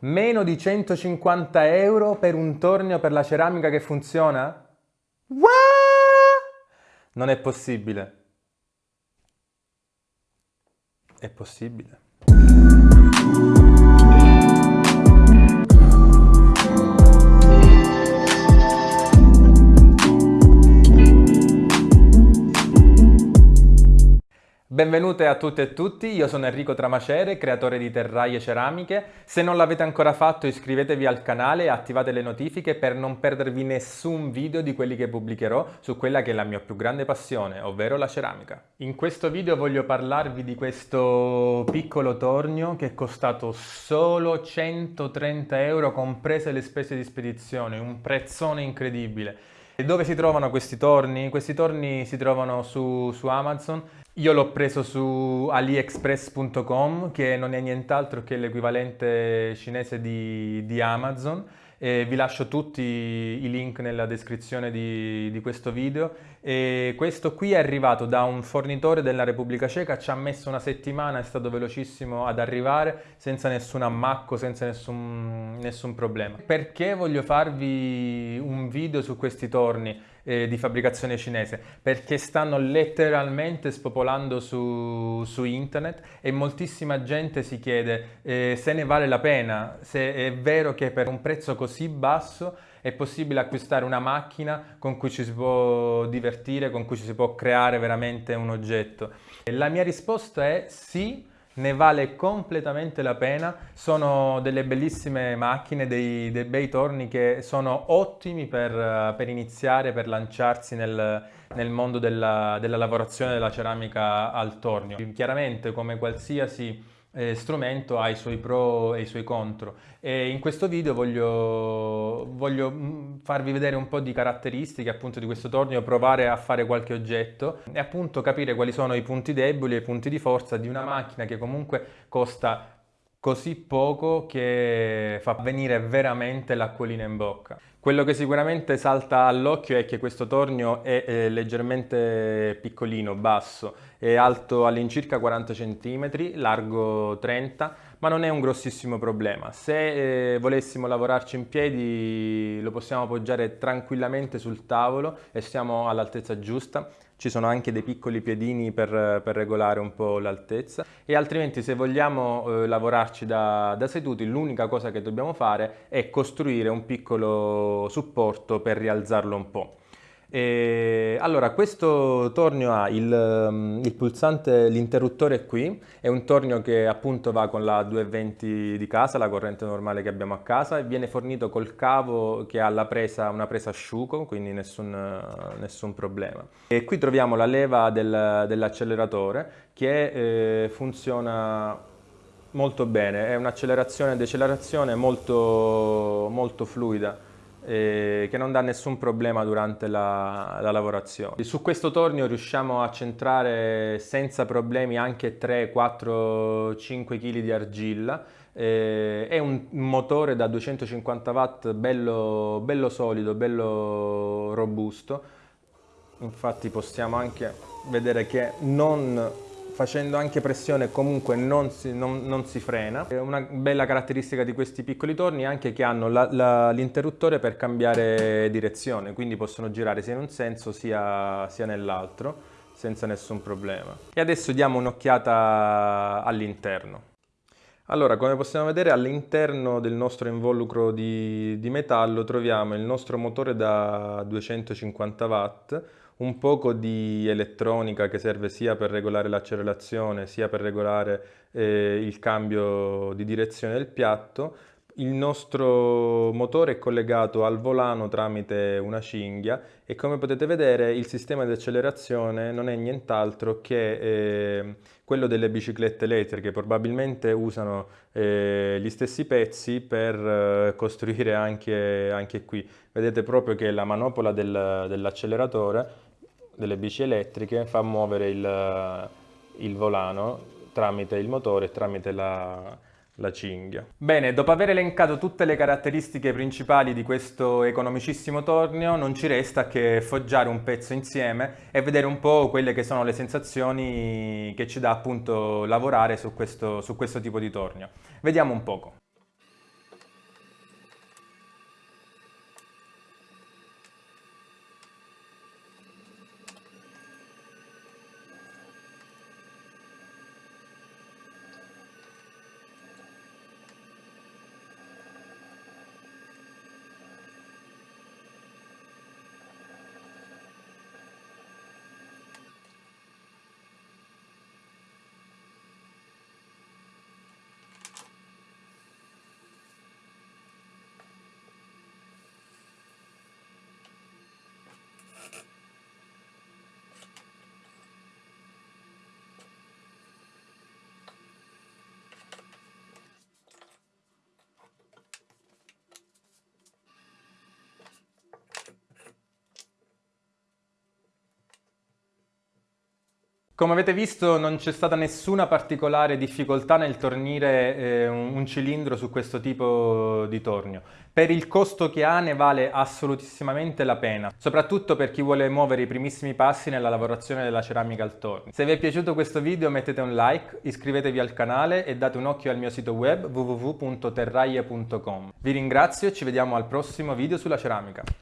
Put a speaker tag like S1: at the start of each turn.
S1: Meno di 150 euro per un tornio per la ceramica che funziona? What? Non è possibile. È possibile. Benvenute a tutte e tutti, io sono Enrico Tramacere, creatore di Terraie Ceramiche. Se non l'avete ancora fatto iscrivetevi al canale e attivate le notifiche per non perdervi nessun video di quelli che pubblicherò su quella che è la mia più grande passione, ovvero la ceramica. In questo video voglio parlarvi di questo piccolo tornio che è costato solo 130 euro comprese le spese di spedizione, un prezzone incredibile. E dove si trovano questi torni? Questi torni si trovano su, su Amazon io l'ho preso su aliexpress.com che non è nient'altro che l'equivalente cinese di, di Amazon e vi lascio tutti i link nella descrizione di, di, questo video e questo qui è arrivato da un fornitore della Repubblica Ceca, ci ha messo una settimana, è stato velocissimo ad arrivare senza nessun ammacco, senza nessun, nessun problema. Perché voglio farvi un video su questi torni? Eh, di fabbricazione cinese perché stanno letteralmente spopolando su, su internet e moltissima gente si chiede eh, se ne vale la pena, se è vero che per un prezzo così basso è possibile acquistare una macchina con cui ci si può divertire, con cui ci si può creare veramente un oggetto. La mia risposta è sì, ne vale completamente la pena, sono delle bellissime macchine, dei, dei bei torni che sono ottimi per, per iniziare, per lanciarsi nel, nel mondo della, della lavorazione della ceramica al tornio. Chiaramente come qualsiasi eh, strumento ha i suoi pro e i suoi contro e in questo video voglio, voglio mm, farvi vedere un po' di caratteristiche appunto di questo tornio, provare a fare qualche oggetto e appunto capire quali sono i punti deboli e i punti di forza di una macchina che comunque costa così poco che fa venire veramente l'acquolina in bocca. Quello che sicuramente salta all'occhio è che questo tornio è eh, leggermente piccolino, basso, è alto all'incirca 40 cm, largo 30 ma non è un grossissimo problema. Se eh, volessimo lavorarci in piedi lo possiamo appoggiare tranquillamente sul tavolo e siamo all'altezza giusta. Ci sono anche dei piccoli piedini per, per regolare un po' l'altezza e altrimenti se vogliamo eh, lavorarci da, da seduti l'unica cosa che dobbiamo fare è costruire un piccolo supporto per rialzarlo un po'. E allora, questo tornio ha il, mm, il pulsante, l'interruttore qui, è un tornio che appunto va con la 220 di casa, la corrente normale che abbiamo a casa, e viene fornito col cavo che ha presa, una presa asciugo, quindi nessun, nessun, problema. E qui troviamo la leva del, dell'acceleratore che eh, funziona molto bene, è un'accelerazione e decelerazione molto, molto fluida eh, che non dà nessun problema durante la, la, lavorazione. Su questo tornio riusciamo a centrare senza problemi anche 3, 4, 5 kg di argilla. Eh, è un motore da 250 watt bello, bello solido, bello robusto. Infatti possiamo anche vedere che non facendo anche pressione comunque non si, non, non si, frena. Una bella caratteristica di questi piccoli torni è anche che hanno l'interruttore per cambiare direzione, quindi possono girare sia in un senso sia, sia nell'altro senza nessun problema. E adesso diamo un'occhiata all'interno. Allora, come possiamo vedere all'interno del nostro involucro di, di metallo troviamo il nostro motore da 250 watt, un poco di elettronica che serve sia per regolare l'accelerazione sia per regolare eh, il cambio di direzione del piatto. Il nostro motore è collegato al volano tramite una cinghia e come potete vedere il sistema di accelerazione non è nient'altro che eh, quello delle biciclette elettriche, probabilmente usano eh, gli stessi pezzi per eh, costruire anche, anche, qui. Vedete proprio che la manopola del, dell'acceleratore delle bici elettriche fa muovere il, il volano tramite il motore e tramite la, la cinghia. Bene, dopo aver elencato tutte le caratteristiche principali di questo economicissimo tornio, non ci resta che foggiare un pezzo insieme e vedere un po' quelle che sono le sensazioni che ci dà appunto lavorare su questo, su questo tipo di tornio. Vediamo un poco. Come avete visto non c'è stata nessuna particolare difficoltà nel tornire eh, un, cilindro su questo tipo di tornio. Per il costo che ha ne vale assolutissimamente la pena, soprattutto per chi vuole muovere i primissimi passi nella lavorazione della ceramica al tornio. Se vi è piaciuto questo video mettete un like, iscrivetevi al canale e date un occhio al mio sito web www.terraie.com. Vi ringrazio e ci vediamo al prossimo video sulla ceramica.